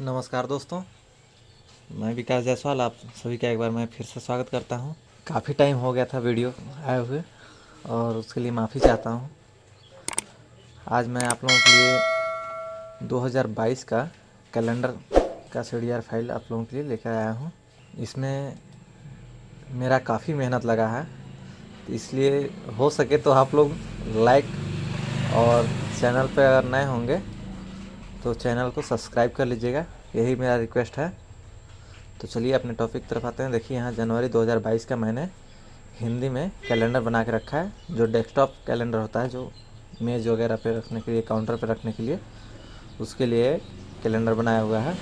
नमस्कार दोस्तों। मैं विकास जायसवाल, आप सभी का एक बार मैं फिर से स्वागत करता हूँ। काफ़ी टाइम हो गया था वीडियो आए हुए, और उसके लिए माफ़ी चाहता हूँ। आज मैं आप लोगों के लिए 2022 का कैलेंडर का सीडीआर फ़ाइल आप लोगों के लिए लेकर आया हूँ। इसमें मेरा काफ़ी मेहनत लगा है, इसलिए हो सके तो आप लोग लाइक और चैनल पर अगर नए होंगे तो चैनल को सब्सक्राइब कर लीजिएगा, यही मेरा रिक्वेस्ट है। तो चलिए अपने टॉपिक तरफ़ आते हैं। देखिए यहाँ जनवरी 2022 का मैंने हिंदी में कैलेंडर बना के रखा है, जो डेस्कटॉप कैलेंडर होता है, जो मेज़ वगैरह पे रखने के लिए काउंटर पे रखने के लिए, उसके लिए कैलेंडर बनाया हुआ है।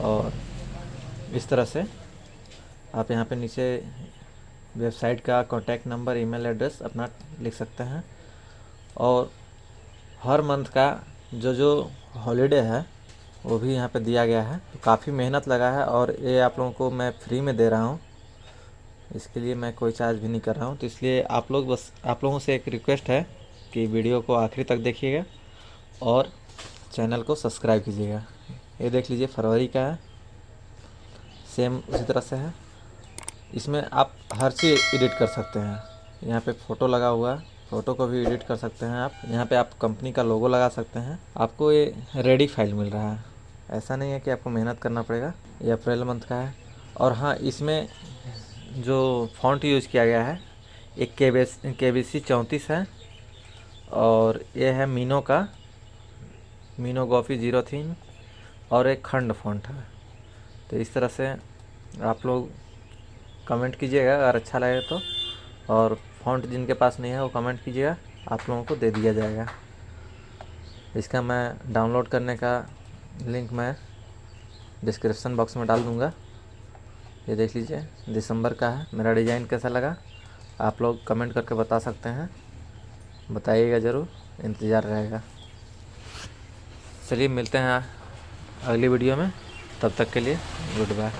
और इस तरह से आप यहाँ पे नीचे वेबसाइट का कॉन्टैक्ट नंबर ईमेल एड्रेस अपना लिख सकते हैं। और हर मंथ का जो जो हॉलीडे है, वो भी यहाँ पे दिया गया है। तो काफ़ी मेहनत लगा है और ये आप लोगों को मैं फ्री में दे रहा हूँ। इसके लिए मैं कोई चार्ज भी नहीं कर रहा हूँ। तो इसलिए आप लोग बस, आप लोगों से एक रिक्वेस्ट है कि वीडियो को आखिरी तक देखिएगा और चैनल को सब्सक्राइब कीजिएगा। ये देख लीजिए, फरवरी का है। सेम उसी तरह से है। इसमें आप हर चीज़ एडिट कर सकते हैं। यहाँ पे फ़ोटो लगा हुआ है। फ़ोटो को भी एडिट कर सकते हैं आप। यहाँ पे आप कंपनी का लोगो लगा सकते हैं। आपको ये रेडी फ़ाइल मिल रहा है। ऐसा नहीं है कि आपको मेहनत करना पड़ेगा। ये अप्रैल मंथ का है। और हाँ इसमें जो फॉन्ट यूज़ किया गया है, एक के बी के बी सी चौंतीस है। और ये है मीनो का। मीनो गॉफी ज़ीरो थीन। और एक खंड फॉन्ट है। तो इस तरह से आप लोग कमेंट कीजिएगा, अगर अच्छा लगे तो। और फॉन्ट जिनके पास नहीं है, वो कमेंट कीजिएगा, आप लोगों को दे दिया जाएगा। इसका मैं डाउनलोड करने का लिंक मैं डिस्क्रिप्शन बॉक्स में डाल दूँगा। ये देख लीजिए, दिसंबर का है, मेरा डिज़ाइन कैसा लगा, आप लोग कमेंट करके बता सकते हैं। बताइएगा ज़रूर, इंतज़ार रहेगा। चलिए, मिलते हैं अगली वीडियो में, तब तक के लिए, गुड बाय।